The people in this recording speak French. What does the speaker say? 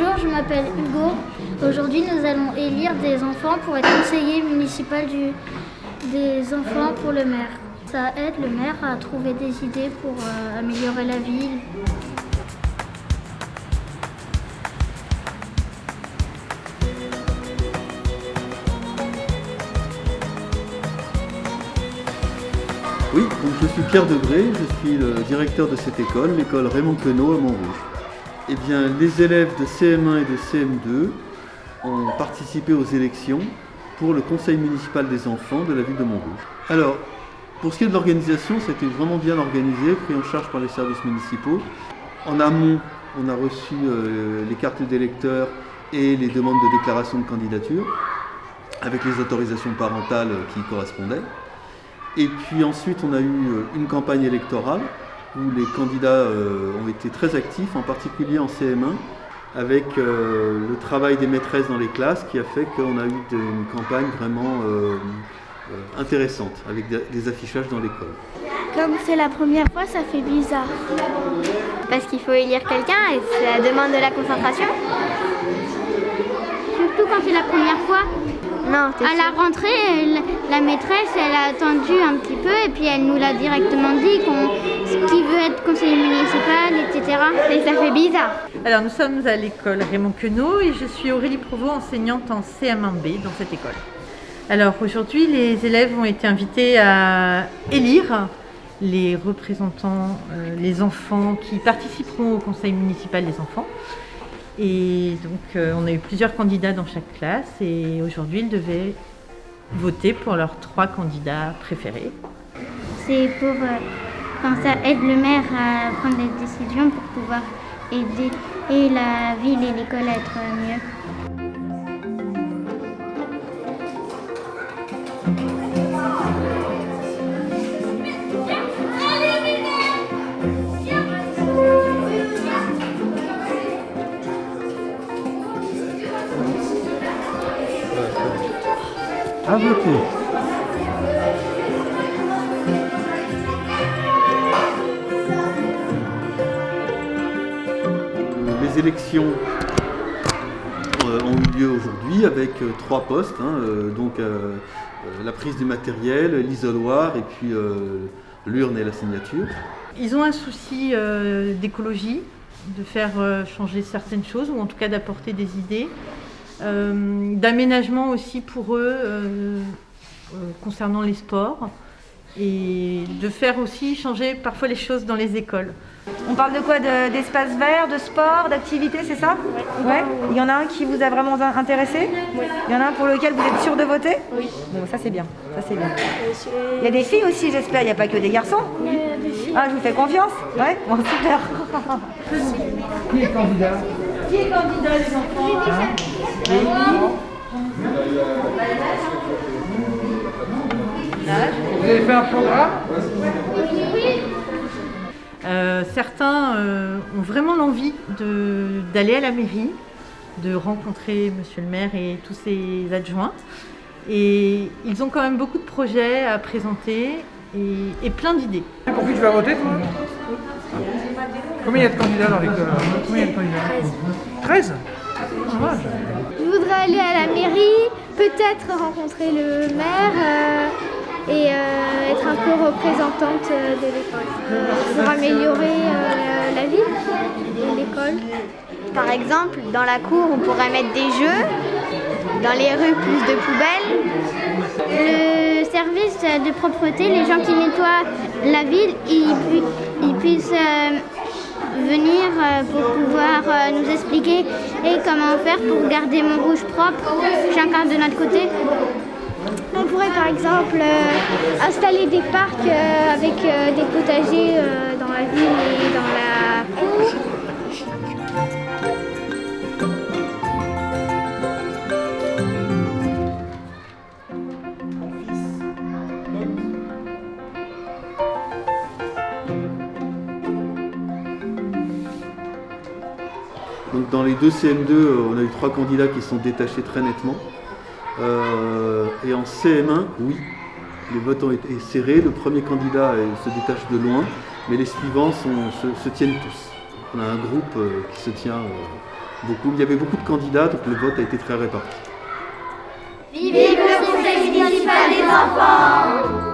Bonjour, je m'appelle Hugo. Aujourd'hui, nous allons élire des enfants pour être conseiller municipal des enfants pour le maire. Ça aide le maire à trouver des idées pour euh, améliorer la ville. Oui, je suis Pierre Debré, je suis le directeur de cette école, l'école Raymond Queneau à Montrouge. Eh bien, les élèves de CM1 et de CM2 ont participé aux élections pour le conseil municipal des enfants de la ville de Montrouge. Alors, pour ce qui est de l'organisation, c'était vraiment bien organisé, pris en charge par les services municipaux. En amont, on a reçu euh, les cartes d'électeurs et les demandes de déclaration de candidature, avec les autorisations parentales qui y correspondaient. Et puis ensuite, on a eu euh, une campagne électorale où les candidats euh, ont été très actifs, en particulier en CM1, avec euh, le travail des maîtresses dans les classes qui a fait qu'on a eu une campagne vraiment intéressante, avec des affichages dans l'école. Comme c'est la première fois, ça fait bizarre. Parce qu'il faut élire quelqu'un et ça demande de la concentration. Surtout quand c'est la première fois. Non, À la rentrée, la maîtresse, elle a attendu un petit peu et puis elle nous l'a directement dit qu'on qui veut être conseiller municipal, etc. Et ça fait bizarre. Alors nous sommes à l'école Raymond Queneau et je suis Aurélie Provost, enseignante en CM1B dans cette école. Alors aujourd'hui, les élèves ont été invités à élire les représentants, euh, les enfants qui participeront au conseil municipal des enfants. Et donc, euh, on a eu plusieurs candidats dans chaque classe et aujourd'hui, ils devaient voter pour leurs trois candidats préférés. C'est pour, euh, ça aide le maire à prendre des décisions pour pouvoir aider et la ville et l'école à être mieux. Les élections euh, ont eu lieu aujourd'hui avec euh, trois postes, hein, euh, donc la prise du matériel, l'isoloir et puis l'urne et la signature. Ils ont un souci d'écologie, de faire changer certaines choses ou en tout cas d'apporter des idées. D'aménagement aussi pour eux concernant les sports et de faire aussi changer parfois les choses dans les écoles. On parle de quoi D'espace vert, de sport, d'activité, c'est ça ouais. Il y en a un qui vous a vraiment intéressé Oui. Il y en a un pour lequel vous êtes sûr de voter Oui. Bon, ça c'est bien. Ça c'est bien. Il y a des filles aussi, j'espère. Il n'y a pas que des garçons. Il y a des filles. Ah, je vous fais confiance Ouais. Bon, super. Qui est candidat Qui est candidat, les enfants Vous avez fait un programme euh, certains euh, ont vraiment l'envie d'aller à la mairie, de rencontrer monsieur le maire et tous ses adjoints. Et ils ont quand même beaucoup de projets à présenter et, plein d'idées. Pour qui tu vas voter Combien il y a de candidats dans l'école Combien il y a de candidats? 13 Je voudrais aller à la mairie, peut-être rencontrer le maire euh, et euh, être un peu représentante euh, de l'école pour améliorer la ville et l'école. Par exemple, dans la cour, on pourrait mettre des jeux, dans les rues, plus de poubelles. Le service de propreté, les gens qui nettoient la ville, ils, ils puissent venir euh, pour pouvoir euh, nous expliquer et comment faire pour garder Montrouge propre, chacun de notre côté. On pourrait par exemple euh, installer des parcs avec des potagers dans la ville et dans la cour. Donc dans les deux CM2, euh, on a eu trois candidats qui sont détachés très nettement. Euh, et en CM1, oui, les votes ont été serrés. Le premier candidat se détache de loin, mais les suivants se, tiennent tous. On a un groupe euh, qui se tient beaucoup. Il y avait beaucoup de candidats, donc le vote a été très réparti. Vive le conseil municipal des enfants